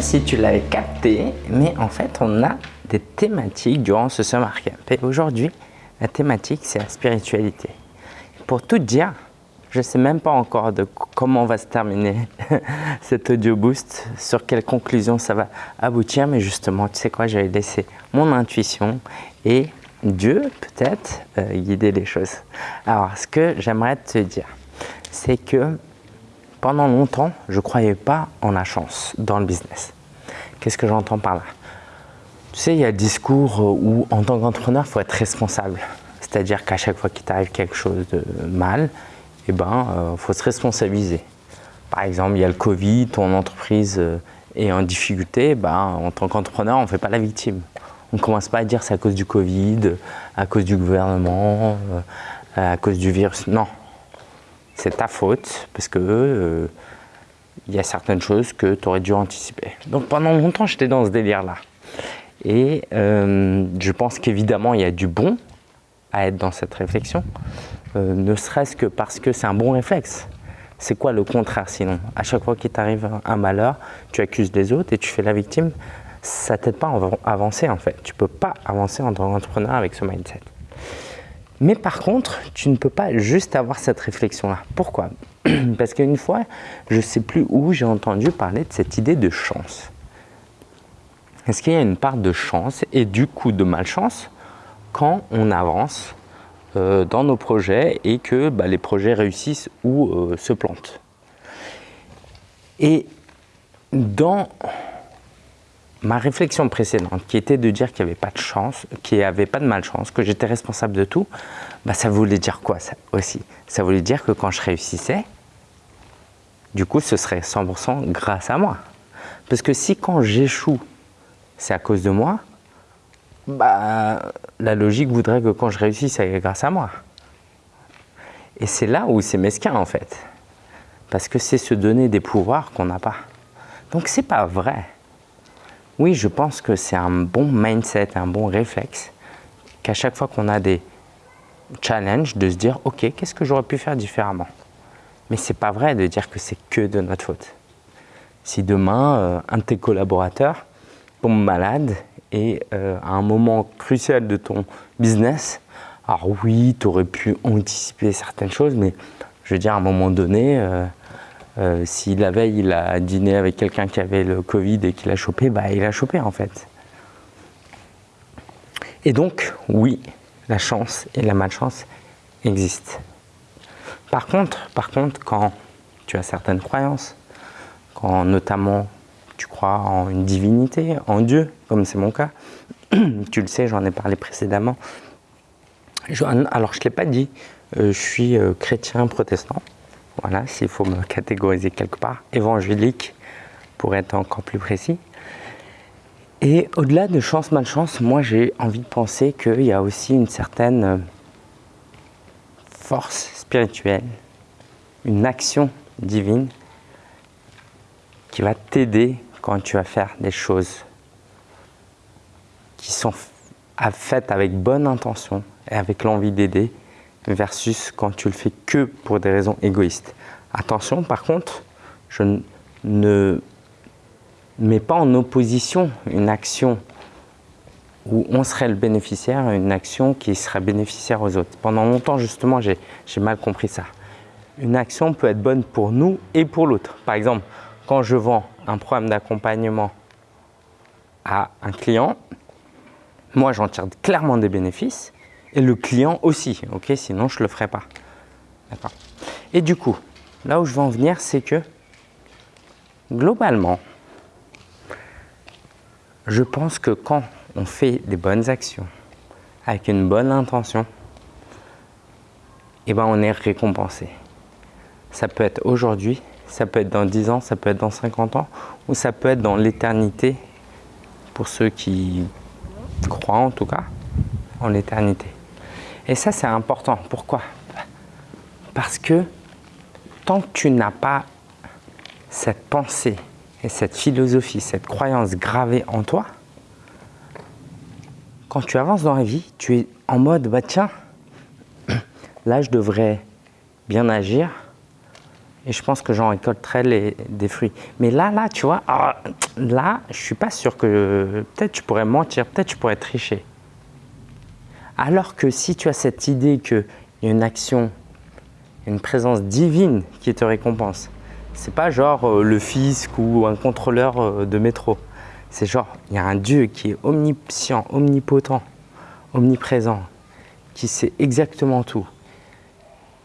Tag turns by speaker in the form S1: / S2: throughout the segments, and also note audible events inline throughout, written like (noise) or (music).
S1: si tu l'avais capté, mais en fait, on a des thématiques durant ce Summer Camp. Et aujourd'hui, la thématique, c'est la spiritualité. Pour tout dire, je ne sais même pas encore de comment va se terminer (laughs) cet audio boost, sur quelle conclusion ça va aboutir, mais justement, tu sais quoi, j'avais laissé mon intuition et Dieu peut-être euh, guider les choses. Alors, ce que j'aimerais te dire, c'est que pendant longtemps, je ne croyais pas en la chance dans le business. Qu'est-ce que j'entends par là? Tu sais, il y a le discours où en tant qu'entrepreneur, il faut être responsable. C'est-à-dire qu'à chaque fois qu'il t'arrive quelque chose de mal, eh ben, euh, faut se responsabiliser. Par exemple, il y a le Covid, ton entreprise euh, est en difficulté, ben, en tant qu'entrepreneur, on ne fait pas la victime. On ne commence pas à dire c'est à cause du Covid, à cause du gouvernement, euh, à cause du virus. Non, c'est ta faute parce que il y a certaines choses que tu aurais dû anticiper. Donc pendant longtemps, j'étais dans ce délire-là. Et je pense qu'évidemment, il y a du bon à être dans cette réflexion. Euh, ne serait-ce que parce que c'est un bon réflexe. C'est quoi le contraire sinon? À chaque fois qu'il t'arrive un malheur, tu accuses les autres et tu fais la victime. Ça t'aide pas à avancer en fait. Tu peux pas avancer en tant qu'entrepreneur avec ce mindset. Mais par contre, tu ne peux pas juste avoir cette réflexion-là. Pourquoi? (clears throat) Parce qu'une fois, je ne sais plus où j'ai entendu parler de cette idée de chance. Est-ce qu'il y a une part de chance et du coup de malchance quand on avance euh, dans nos projets et que bah, les projets réussissent ou euh, se plantent? Et dans ma réflexion précédente, qui était de dire qu'il n'y avait pas de chance, qu'il n'y avait pas de malchance, que j'étais responsable de tout, bah, ça voulait dire quoi ça aussi? Ça voulait dire que quand je réussissais, du coup, ce serait 100% grâce à moi. Parce que si quand j'échoue, c'est à cause de moi, bah, la logique voudrait que quand je réussis, c'est grâce à moi. Et c'est là où c'est mesquin en fait. Parce que c'est se donner des pouvoirs qu'on n'a pas. Donc c'est pas vrai. Oui, je pense que c'est un bon mindset, un bon réflexe, qu'à chaque fois qu'on a des challenges, de se dire « Ok, qu'est-ce que j'aurais pu faire différemment ?» Mais c'est pas vrai de dire que c'est que de notre faute. Si demain, euh, un de tes collaborateurs tombe malade et euh, à un moment crucial de ton business, alors oui, tu aurais pu anticiper certaines choses, mais je veux dire, à un moment donné, euh, euh, si la veille, il a dîné avec quelqu'un qui avait le Covid et qu'il a chopé, bah, il a chopé en fait. Et donc, oui, la chance et la malchance existent. Par contre, par contre, quand tu as certaines croyances, quand notamment tu crois en une divinité, en Dieu, comme c'est mon cas, (clears throat) tu le sais, j'en ai parlé précédemment. alors, je ne l'ai pas dit, euh, je suis euh, chrétien protestant, voilà, s'il faut me catégoriser quelque part, évangélique, pour être encore plus précis. Et au-delà de chance-malchance, moi j'ai envie de penser qu'il y a aussi une certaine euh, force spirituelle, une action divine qui va t'aider quand tu vas faire des choses qui sont faites avec bonne intention et avec l'envie d'aider versus quand tu le fais que pour des raisons égoïstes. Attention, par contre, je ne mets pas en opposition une action où on serait le bénéficiaire une action qui serait bénéficiaire aux autres. Pendant longtemps, justement, j'ai mal compris ça. Une action peut être bonne pour nous et pour l'autre. Par exemple, quand je vends un programme d'accompagnement à un client, moi j'en tire clairement des bénéfices et le client aussi, ok Sinon je ne le ferai pas. D'accord Et du coup, là où je veux en venir, c'est que globalement, je pense que quand on fait des bonnes actions avec une bonne intention, eh ben on est récompensé. Ça peut être aujourd'hui, ça peut être dans 10 ans, ça peut être dans 50 ans, ou ça peut être dans l'éternité, pour ceux qui croient en tout cas, en l'éternité. Et ça, c'est important. Pourquoi? Parce que tant que tu n'as pas cette pensée et cette philosophie, cette croyance gravée en toi, quand tu avances dans la vie, tu es en mode, bah tiens, (clears throat) là je devrais bien agir, et je pense que j'en récolterai des fruits. Mais là, là, tu vois, ah, là, je suis pas sûr que peut-être tu pourrais mentir, peut-être tu pourrais tricher. Alors que si tu as cette idée qu'il y a une action, une présence divine qui te récompense, c'est pas genre euh, le fisc ou un contrôleur euh, de métro. C'est genre, il y a un Dieu qui est omniscient, omnipotent, omniprésent, qui sait exactement tout.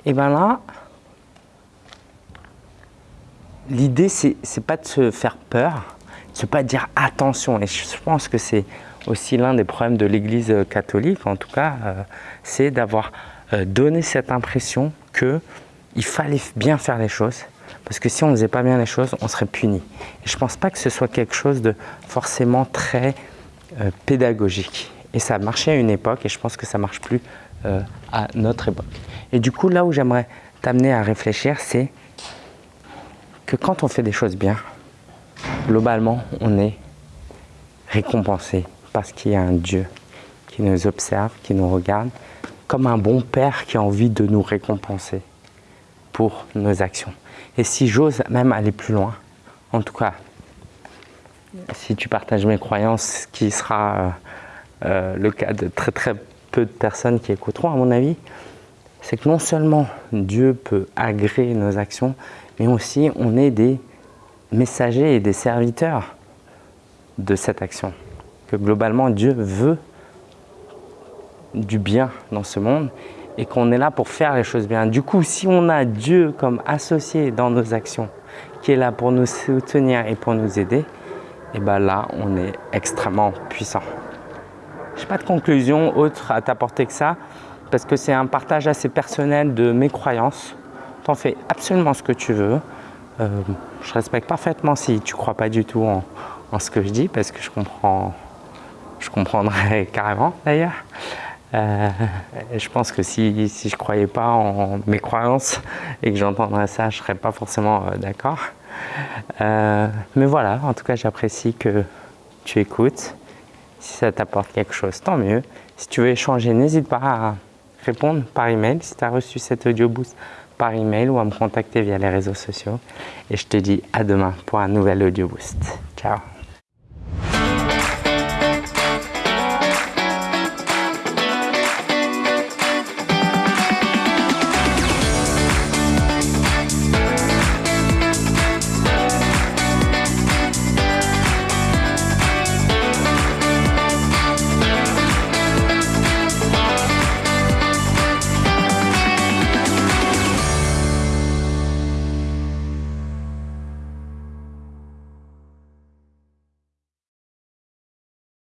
S1: Et bien là, l'idée, c'est pas de se faire peur, de pas dire attention. Et je pense que c'est aussi l'un des problèmes de l'Église catholique, en tout cas, euh, c'est d'avoir donné cette impression qu'il fallait bien faire les choses, parce que si on ne faisait pas bien les choses, on serait puni. Et je ne pense pas que ce soit quelque chose de forcément très euh, pédagogique. Et ça a marché à une époque et je pense que ça ne marche plus euh, à notre époque. Et du coup, là où j'aimerais t'amener à réfléchir, c'est que quand on fait des choses bien, globalement, on est récompensé parce qu'il y a un Dieu qui nous observe, qui nous regarde, comme un bon père qui a envie de nous récompenser pour nos actions. Et si j'ose même aller plus loin, en tout cas, si tu partages mes croyances, ce qui sera euh, euh, le cas de très très peu de personnes qui écouteront à mon avis, c'est que non seulement Dieu peut agréer nos actions, mais aussi on est des messagers et des serviteurs de cette action. Globalement Dieu veut du bien dans ce monde et qu'on est là pour faire les choses bien. Du coup, si on a Dieu comme associé dans nos actions, qui est là pour nous soutenir et pour nous aider, et eh bien là, on est extrêmement puissant. Je n'ai pas de conclusion autre à t'apporter que ça, parce que c'est un partage assez personnel de mes croyances. Tu en fais absolument ce que tu veux. Euh, je respecte parfaitement si tu ne crois pas du tout en, ce que je dis, parce que je comprends, je comprendrais (laughs) carrément d'ailleurs. Euh, je pense que si, si je ne croyais pas en mes croyances et que j'entendrais ça, je ne serais pas forcément euh, d'accord. Euh, mais voilà, en tout cas, j'apprécie que tu écoutes. Si ça t'apporte quelque chose, tant mieux. Si tu veux échanger, n'hésite pas à répondre par email si tu as reçu cet audio boost par email ou à me contacter via les réseaux sociaux. Et je te dis à demain pour un nouvel audio boost. Ciao